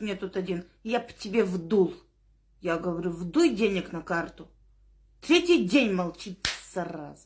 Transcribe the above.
мне тут один, я бы тебе вдул. Я говорю, вдуй денег на карту. Третий день молчит, зараза.